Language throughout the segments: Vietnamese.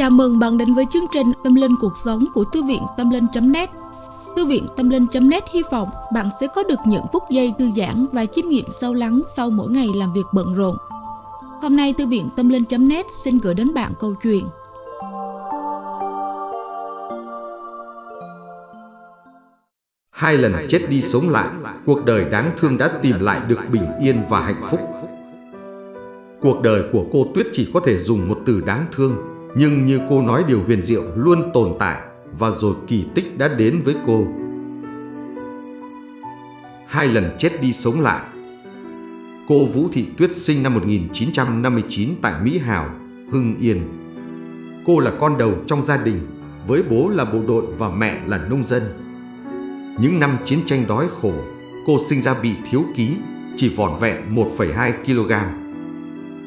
Chào mừng bạn đến với chương trình Tâm Linh Cuộc Sống của Thư viện Tâm Linh.net Thư viện Tâm Linh.net hy vọng bạn sẽ có được những phút giây thư giãn và chiêm nghiệm sâu lắng sau mỗi ngày làm việc bận rộn. Hôm nay Thư viện Tâm Linh.net xin gửi đến bạn câu chuyện Hai lần chết đi sống lại, cuộc đời đáng thương đã tìm lại được bình yên và hạnh phúc. Cuộc đời của cô Tuyết chỉ có thể dùng một từ đáng thương, nhưng như cô nói điều huyền diệu luôn tồn tại và rồi kỳ tích đã đến với cô. Hai lần chết đi sống lại. Cô Vũ Thị Tuyết sinh năm 1959 tại Mỹ Hào, Hưng Yên. Cô là con đầu trong gia đình, với bố là bộ đội và mẹ là nông dân. Những năm chiến tranh đói khổ, cô sinh ra bị thiếu ký, chỉ vỏn vẹn 1,2 kg.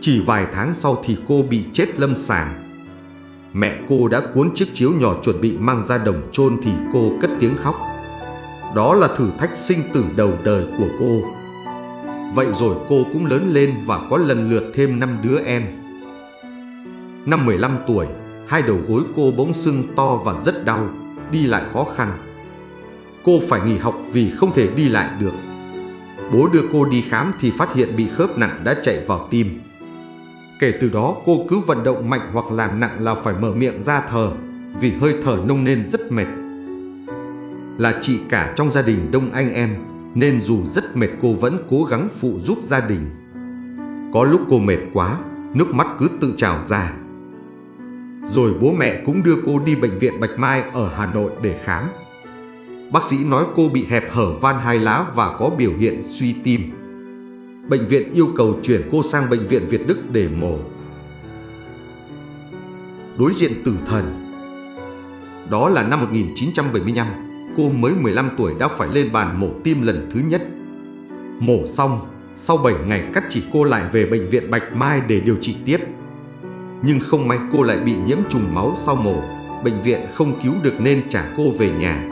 Chỉ vài tháng sau thì cô bị chết lâm sàng. Mẹ cô đã cuốn chiếc chiếu nhỏ chuẩn bị mang ra đồng chôn thì cô cất tiếng khóc. Đó là thử thách sinh tử đầu đời của cô. Vậy rồi cô cũng lớn lên và có lần lượt thêm năm đứa em. Năm 15 tuổi, hai đầu gối cô bỗng sưng to và rất đau, đi lại khó khăn. Cô phải nghỉ học vì không thể đi lại được. Bố đưa cô đi khám thì phát hiện bị khớp nặng đã chạy vào tim. Kể từ đó cô cứ vận động mạnh hoặc làm nặng là phải mở miệng ra thở vì hơi thở nông nên rất mệt. Là chị cả trong gia đình đông anh em nên dù rất mệt cô vẫn cố gắng phụ giúp gia đình. Có lúc cô mệt quá, nước mắt cứ tự trào ra. Rồi bố mẹ cũng đưa cô đi bệnh viện Bạch Mai ở Hà Nội để khám. Bác sĩ nói cô bị hẹp hở van hai lá và có biểu hiện suy tim. Bệnh viện yêu cầu chuyển cô sang bệnh viện Việt Đức để mổ. Đối diện tử thần Đó là năm 1975, cô mới 15 tuổi đã phải lên bàn mổ tim lần thứ nhất. Mổ xong, sau 7 ngày cắt chỉ cô lại về bệnh viện Bạch Mai để điều trị tiếp. Nhưng không may cô lại bị nhiễm trùng máu sau mổ, bệnh viện không cứu được nên trả cô về nhà.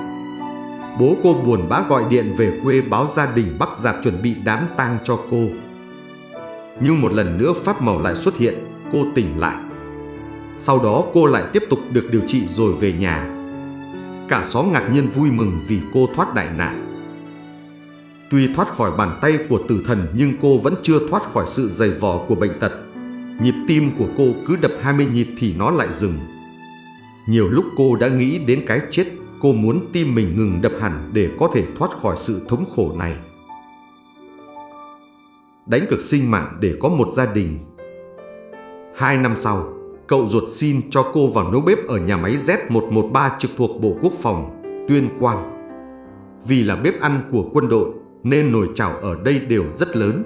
Bố cô buồn bã gọi điện về quê báo gia đình Bắc Giạp chuẩn bị đám tang cho cô. Nhưng một lần nữa pháp màu lại xuất hiện, cô tỉnh lại. Sau đó cô lại tiếp tục được điều trị rồi về nhà. Cả xóm ngạc nhiên vui mừng vì cô thoát đại nạn. Tuy thoát khỏi bàn tay của tử thần nhưng cô vẫn chưa thoát khỏi sự dày vò của bệnh tật. Nhịp tim của cô cứ đập 20 nhịp thì nó lại dừng. Nhiều lúc cô đã nghĩ đến cái chết Cô muốn tim mình ngừng đập hẳn để có thể thoát khỏi sự thống khổ này. Đánh cực sinh mạng để có một gia đình. Hai năm sau, cậu ruột xin cho cô vào nấu bếp ở nhà máy Z113 trực thuộc Bộ Quốc phòng, Tuyên Quang. Vì là bếp ăn của quân đội nên nồi chảo ở đây đều rất lớn.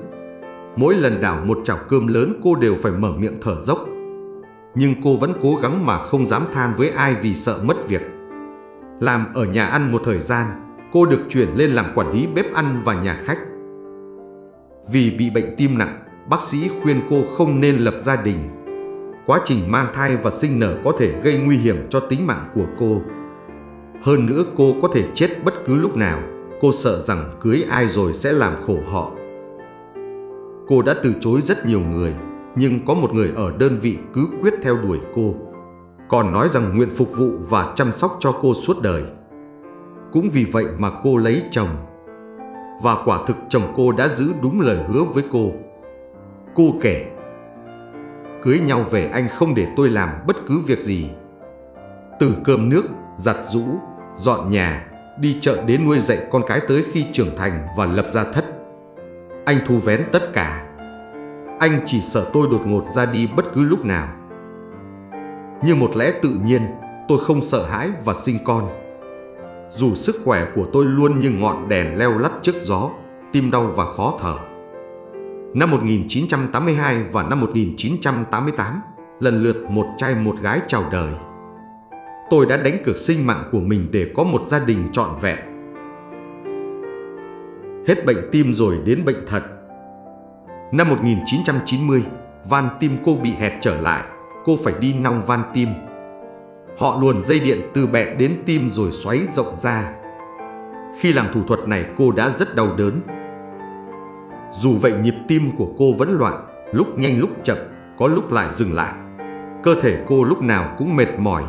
Mỗi lần đảo một chảo cơm lớn cô đều phải mở miệng thở dốc. Nhưng cô vẫn cố gắng mà không dám than với ai vì sợ mất việc. Làm ở nhà ăn một thời gian, cô được chuyển lên làm quản lý bếp ăn và nhà khách. Vì bị bệnh tim nặng, bác sĩ khuyên cô không nên lập gia đình. Quá trình mang thai và sinh nở có thể gây nguy hiểm cho tính mạng của cô. Hơn nữa cô có thể chết bất cứ lúc nào, cô sợ rằng cưới ai rồi sẽ làm khổ họ. Cô đã từ chối rất nhiều người, nhưng có một người ở đơn vị cứ quyết theo đuổi cô còn nói rằng nguyện phục vụ và chăm sóc cho cô suốt đời. Cũng vì vậy mà cô lấy chồng. Và quả thực chồng cô đã giữ đúng lời hứa với cô. Cô kể, cưới nhau về anh không để tôi làm bất cứ việc gì. Từ cơm nước, giặt rũ, dọn nhà, đi chợ đến nuôi dạy con cái tới khi trưởng thành và lập gia thất. Anh thu vén tất cả. Anh chỉ sợ tôi đột ngột ra đi bất cứ lúc nào. Như một lẽ tự nhiên, tôi không sợ hãi và sinh con. Dù sức khỏe của tôi luôn như ngọn đèn leo lắt trước gió, tim đau và khó thở. Năm 1982 và năm 1988, lần lượt một trai một gái chào đời. Tôi đã đánh cược sinh mạng của mình để có một gia đình trọn vẹn. Hết bệnh tim rồi đến bệnh thật. Năm 1990, van tim cô bị hẹp trở lại cô phải đi nong van tim. Họ luồn dây điện từ bẹn đến tim rồi xoáy rộng ra. Khi làm thủ thuật này cô đã rất đau đớn. Dù vậy nhịp tim của cô vẫn loạn, lúc nhanh lúc chậm, có lúc lại dừng lại. cơ thể cô lúc nào cũng mệt mỏi.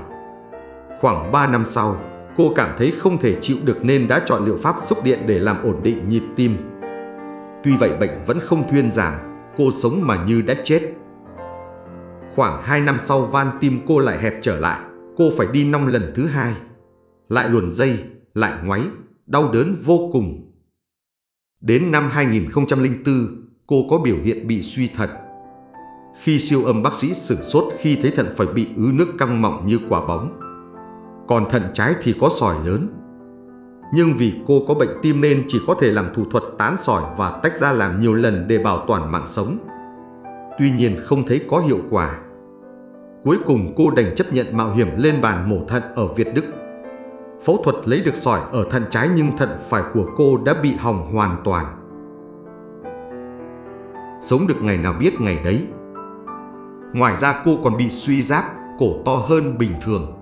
Khoảng 3 năm sau, cô cảm thấy không thể chịu được nên đã chọn liệu pháp xúc điện để làm ổn định nhịp tim. Tuy vậy bệnh vẫn không thuyên giảm, cô sống mà như đã chết. Khoảng 2 năm sau van tim cô lại hẹp trở lại, cô phải đi năm lần thứ hai. Lại luồn dây, lại ngoáy, đau đớn vô cùng. Đến năm 2004, cô có biểu hiện bị suy thận. Khi siêu âm bác sĩ sửng sốt khi thấy thận phải bị ứ nước căng mọng như quả bóng. Còn thận trái thì có sỏi lớn. Nhưng vì cô có bệnh tim nên chỉ có thể làm thủ thuật tán sỏi và tách ra làm nhiều lần để bảo toàn mạng sống. Tuy nhiên không thấy có hiệu quả. Cuối cùng cô đành chấp nhận mạo hiểm lên bàn mổ thận ở Việt Đức. Phẫu thuật lấy được sỏi ở thận trái nhưng thận phải của cô đã bị hỏng hoàn toàn. Sống được ngày nào biết ngày đấy. Ngoài ra cô còn bị suy giáp, cổ to hơn bình thường.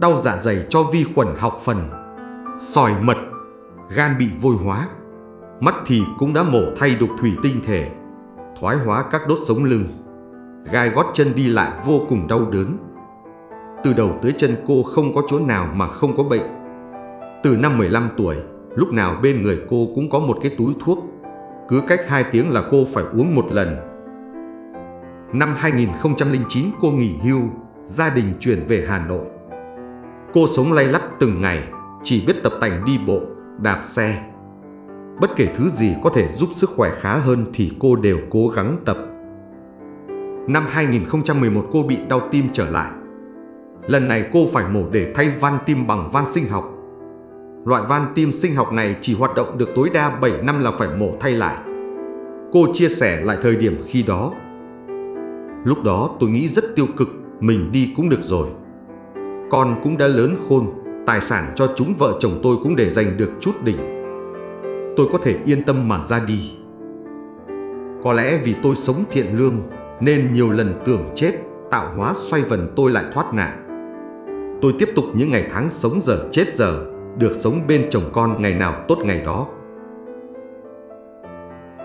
Đau dạ dày cho vi khuẩn học phần, sỏi mật, gan bị vôi hóa. Mắt thì cũng đã mổ thay đục thủy tinh thể, thoái hóa các đốt sống lưng. Gai gót chân đi lại vô cùng đau đớn. Từ đầu tới chân cô không có chỗ nào mà không có bệnh. Từ năm 15 tuổi, lúc nào bên người cô cũng có một cái túi thuốc. Cứ cách 2 tiếng là cô phải uống một lần. Năm 2009 cô nghỉ hưu, gia đình chuyển về Hà Nội. Cô sống lay lắt từng ngày, chỉ biết tập tành đi bộ, đạp xe. Bất kể thứ gì có thể giúp sức khỏe khá hơn thì cô đều cố gắng tập. Năm 2011 cô bị đau tim trở lại. Lần này cô phải mổ để thay van tim bằng van sinh học. Loại van tim sinh học này chỉ hoạt động được tối đa 7 năm là phải mổ thay lại. Cô chia sẻ lại thời điểm khi đó. Lúc đó tôi nghĩ rất tiêu cực, mình đi cũng được rồi. Con cũng đã lớn khôn, tài sản cho chúng vợ chồng tôi cũng để dành được chút đỉnh. Tôi có thể yên tâm mà ra đi. Có lẽ vì tôi sống thiện lương nên nhiều lần tưởng chết, tạo hóa xoay vần tôi lại thoát nạn. Tôi tiếp tục những ngày tháng sống giờ chết giờ, được sống bên chồng con ngày nào tốt ngày đó.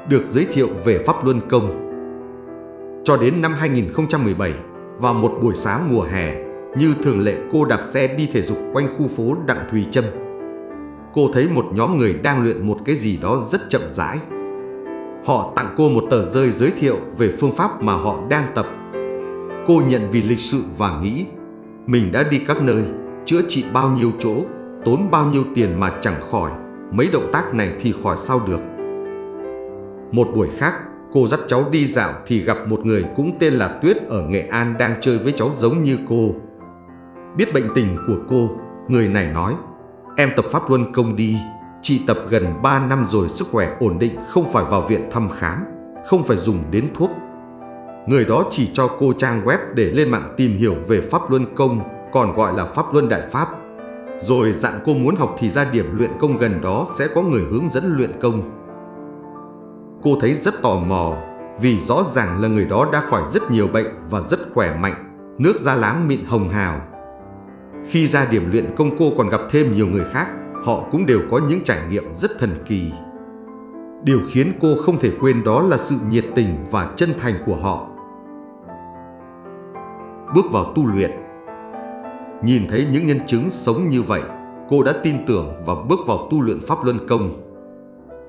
Được giới thiệu về Pháp Luân Công Cho đến năm 2017, vào một buổi sáng mùa hè, như thường lệ cô đạp xe đi thể dục quanh khu phố Đặng Thùy Trâm. Cô thấy một nhóm người đang luyện một cái gì đó rất chậm rãi. Họ tặng cô một tờ rơi giới thiệu về phương pháp mà họ đang tập. Cô nhận vì lịch sự và nghĩ mình đã đi các nơi, chữa trị bao nhiêu chỗ, tốn bao nhiêu tiền mà chẳng khỏi, mấy động tác này thì khỏi sao được. Một buổi khác, cô dắt cháu đi dạo thì gặp một người cũng tên là Tuyết ở Nghệ An đang chơi với cháu giống như cô. Biết bệnh tình của cô, người này nói, em tập Pháp Luân Công đi, chị tập gần 3 năm rồi sức khỏe ổn định không phải vào viện thăm khám, không phải dùng đến thuốc. Người đó chỉ cho cô trang web để lên mạng tìm hiểu về Pháp Luân Công, còn gọi là Pháp Luân Đại Pháp. Rồi dặn cô muốn học thì ra điểm luyện công gần đó sẽ có người hướng dẫn luyện công. Cô thấy rất tò mò vì rõ ràng là người đó đã khỏi rất nhiều bệnh và rất khỏe mạnh, nước da láng mịn hồng hào. Khi ra điểm luyện công cô còn gặp thêm nhiều người khác, họ cũng đều có những trải nghiệm rất thần kỳ. Điều khiến cô không thể quên đó là sự nhiệt tình và chân thành của họ. Bước vào tu luyện Nhìn thấy những nhân chứng sống như vậy, cô đã tin tưởng và bước vào tu luyện Pháp Luân Công.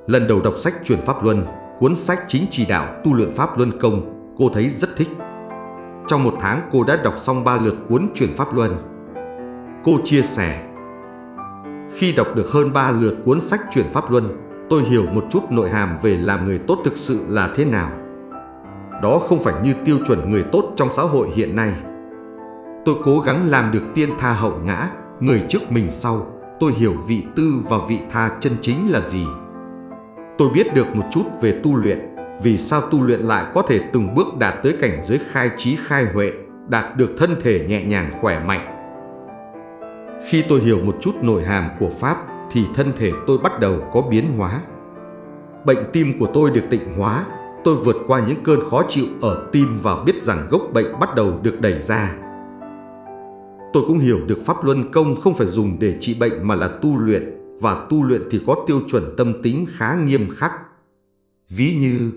Lần đầu đọc sách truyền Pháp Luân, cuốn sách chính chỉ đạo tu luyện Pháp Luân Công, cô thấy rất thích. Trong một tháng cô đã đọc xong ba lượt cuốn truyền Pháp Luân. Cô chia sẻ khi đọc được hơn ba lượt cuốn sách truyền Pháp Luân, tôi hiểu một chút nội hàm về làm người tốt thực sự là thế nào. Đó không phải như tiêu chuẩn người tốt trong xã hội hiện nay. Tôi cố gắng làm được tiên tha hậu ngã, người trước mình sau. Tôi hiểu vị tư và vị tha chân chính là gì. Tôi biết được một chút về tu luyện, vì sao tu luyện lại có thể từng bước đạt tới cảnh giới khai trí khai huệ, đạt được thân thể nhẹ nhàng khỏe mạnh. Khi tôi hiểu một chút nội hàm của Pháp thì thân thể tôi bắt đầu có biến hóa. Bệnh tim của tôi được tịnh hóa, tôi vượt qua những cơn khó chịu ở tim và biết rằng gốc bệnh bắt đầu được đẩy ra. Tôi cũng hiểu được Pháp Luân Công không phải dùng để trị bệnh mà là tu luyện, và tu luyện thì có tiêu chuẩn tâm tính khá nghiêm khắc. Ví như,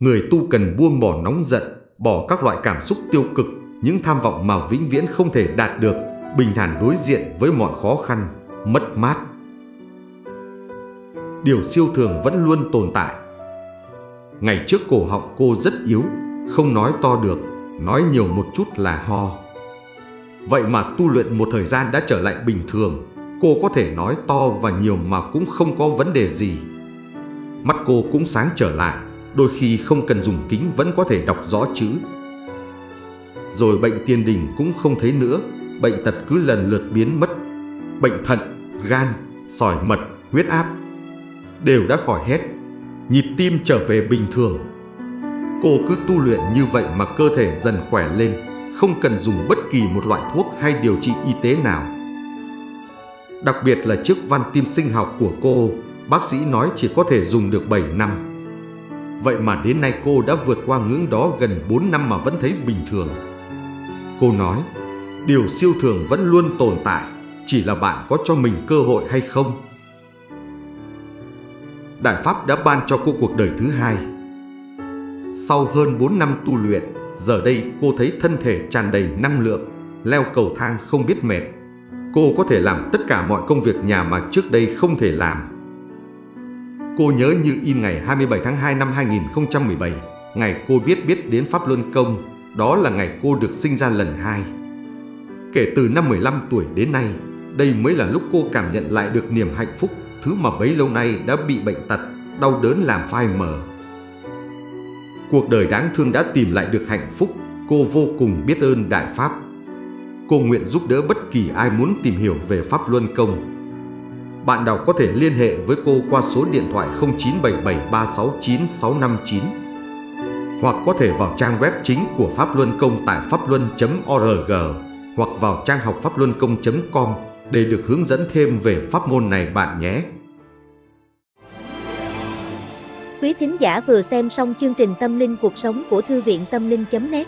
người tu cần buông bỏ nóng giận, bỏ các loại cảm xúc tiêu cực những tham vọng mà vĩnh viễn không thể đạt được, bình thản đối diện với mọi khó khăn, mất mát. Điều siêu thường vẫn luôn tồn tại. Ngày trước cổ họng cô rất yếu, không nói to được, nói nhiều một chút là ho. Vậy mà tu luyện một thời gian đã trở lại bình thường, cô có thể nói to và nhiều mà cũng không có vấn đề gì. Mắt cô cũng sáng trở lại, đôi khi không cần dùng kính vẫn có thể đọc rõ chữ. Rồi bệnh tiền đình cũng không thấy nữa, bệnh tật cứ lần lượt biến mất. Bệnh thận, gan, sỏi mật, huyết áp đều đã khỏi hết. Nhịp tim trở về bình thường. Cô cứ tu luyện như vậy mà cơ thể dần khỏe lên, không cần dùng bất kỳ một loại thuốc hay điều trị y tế nào. Đặc biệt là chiếc van tim sinh học của cô, bác sĩ nói chỉ có thể dùng được 7 năm. Vậy mà đến nay cô đã vượt qua ngưỡng đó gần 4 năm mà vẫn thấy bình thường. Cô nói, điều siêu thường vẫn luôn tồn tại, chỉ là bạn có cho mình cơ hội hay không. Đại Pháp đã ban cho cô cuộc đời thứ hai. Sau hơn 4 năm tu luyện, giờ đây cô thấy thân thể tràn đầy năng lượng, leo cầu thang không biết mệt. Cô có thể làm tất cả mọi công việc nhà mà trước đây không thể làm. Cô nhớ như in ngày 27 tháng 2 năm 2017, ngày cô biết biết đến Pháp Luân Công, đó là ngày cô được sinh ra lần hai. Kể từ năm 15 tuổi đến nay, đây mới là lúc cô cảm nhận lại được niềm hạnh phúc, thứ mà bấy lâu nay đã bị bệnh tật, đau đớn làm phai mờ. Cuộc đời đáng thương đã tìm lại được hạnh phúc, cô vô cùng biết ơn Đại Pháp. Cô nguyện giúp đỡ bất kỳ ai muốn tìm hiểu về Pháp Luân Công bạn đọc có thể liên hệ với cô qua số điện thoại 0977369659 hoặc có thể vào trang web chính của Pháp Luân Công tại pháp luân.org hoặc vào trang học pháp luân công.com để được hướng dẫn thêm về pháp môn này bạn nhé. Quý thính giả vừa xem xong chương trình Tâm linh cuộc sống của Thư viện Tâm linh.net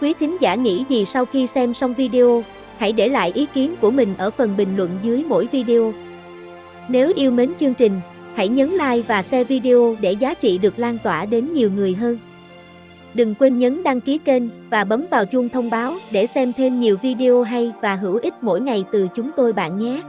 Quý thính giả nghĩ gì sau khi xem xong video, hãy để lại ý kiến của mình ở phần bình luận dưới mỗi video. Nếu yêu mến chương trình, hãy nhấn like và share video để giá trị được lan tỏa đến nhiều người hơn. Đừng quên nhấn đăng ký kênh và bấm vào chuông thông báo để xem thêm nhiều video hay và hữu ích mỗi ngày từ chúng tôi bạn nhé.